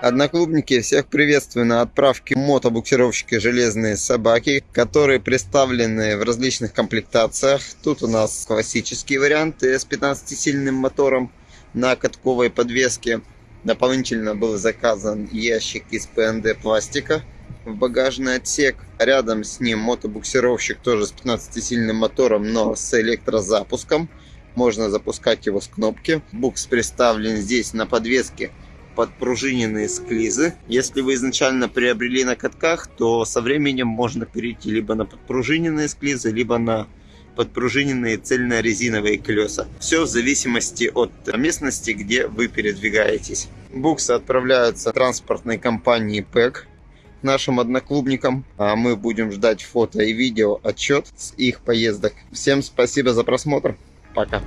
Одноклубники, всех приветствую на отправке мотобуксировщика «Железные собаки», которые представлены в различных комплектациях. Тут у нас классический вариант с 15-сильным мотором на катковой подвеске. Дополнительно был заказан ящик из ПНД пластика в багажный отсек. Рядом с ним мотобуксировщик тоже с 15-сильным мотором, но с электрозапуском. Можно запускать его с кнопки. Букс представлен здесь на подвеске подпружиненные склизы. Если вы изначально приобрели на катках, то со временем можно перейти либо на подпружиненные склизы, либо на подпружиненные цельно-резиновые колеса. Все в зависимости от местности, где вы передвигаетесь. Буксы отправляются транспортной компанией ПЭК нашим одноклубникам. А мы будем ждать фото и видео отчет с их поездок. Всем спасибо за просмотр. Пока.